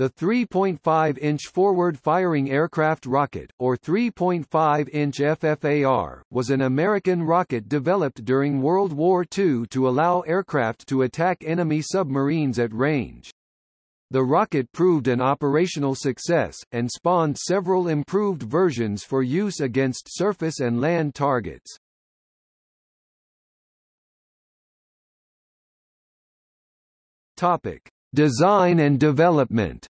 The 3.5-inch forward-firing aircraft rocket, or 3.5-inch FFAR, was an American rocket developed during World War II to allow aircraft to attack enemy submarines at range. The rocket proved an operational success, and spawned several improved versions for use against surface and land targets. Topic. Design and development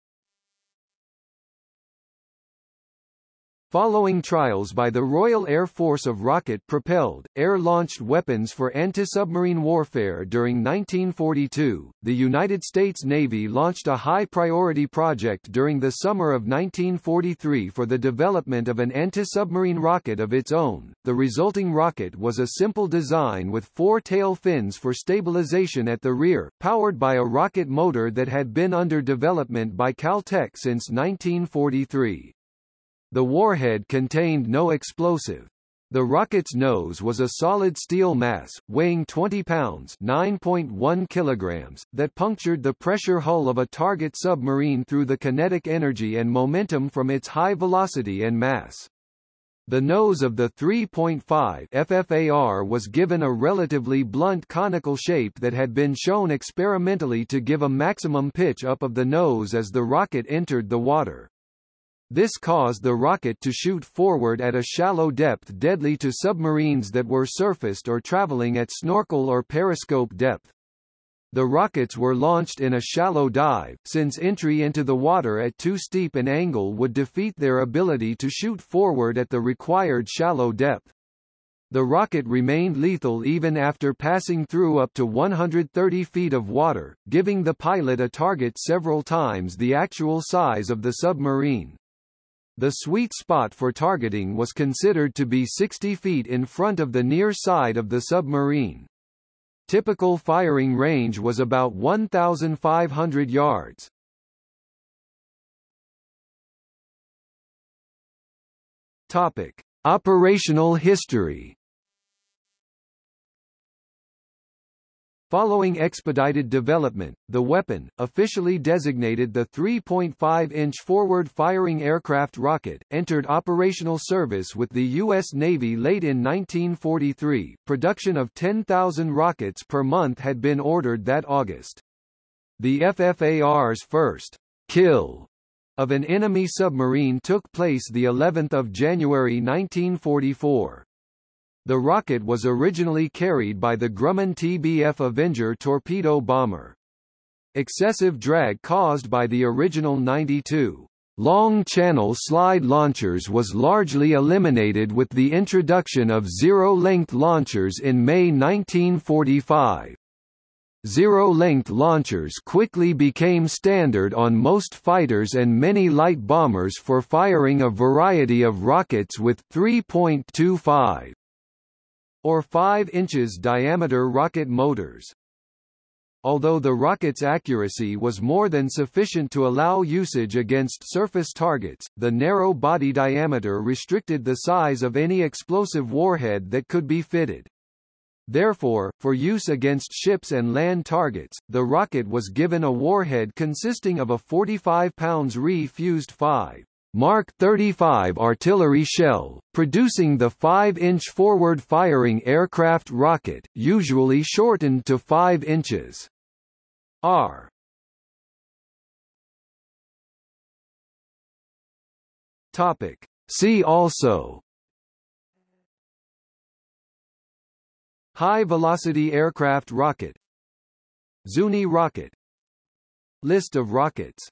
Following trials by the Royal Air Force of rocket-propelled, air-launched weapons for anti-submarine warfare during 1942, the United States Navy launched a high-priority project during the summer of 1943 for the development of an anti-submarine rocket of its own. The resulting rocket was a simple design with four tail fins for stabilization at the rear, powered by a rocket motor that had been under development by Caltech since 1943. The warhead contained no explosive. The rocket's nose was a solid steel mass, weighing 20 pounds 9.1 kilograms, that punctured the pressure hull of a target submarine through the kinetic energy and momentum from its high velocity and mass. The nose of the 3.5 FFAR was given a relatively blunt conical shape that had been shown experimentally to give a maximum pitch up of the nose as the rocket entered the water. This caused the rocket to shoot forward at a shallow depth deadly to submarines that were surfaced or traveling at snorkel or periscope depth. The rockets were launched in a shallow dive, since entry into the water at too steep an angle would defeat their ability to shoot forward at the required shallow depth. The rocket remained lethal even after passing through up to 130 feet of water, giving the pilot a target several times the actual size of the submarine. The sweet spot for targeting was considered to be 60 feet in front of the near side of the submarine. Typical firing range was about 1,500 yards. Topic. Operational history Following expedited development, the weapon, officially designated the 3.5-inch forward-firing aircraft rocket, entered operational service with the U.S. Navy late in 1943. Production of 10,000 rockets per month had been ordered that August. The FFAR's first kill of an enemy submarine took place the 11th of January 1944. The rocket was originally carried by the Grumman TBF Avenger torpedo bomber. Excessive drag caused by the original 92 long-channel slide launchers was largely eliminated with the introduction of zero-length launchers in May 1945. Zero-length launchers quickly became standard on most fighters and many light bombers for firing a variety of rockets with 3.25 or 5 inches diameter rocket motors. Although the rocket's accuracy was more than sufficient to allow usage against surface targets, the narrow body diameter restricted the size of any explosive warhead that could be fitted. Therefore, for use against ships and land targets, the rocket was given a warhead consisting of a 45 pounds re-fused 5 Mark 35 artillery shell, producing the 5-inch forward-firing aircraft rocket, usually shortened to 5 inches. R. Topic. See also High-velocity aircraft rocket Zuni rocket List of rockets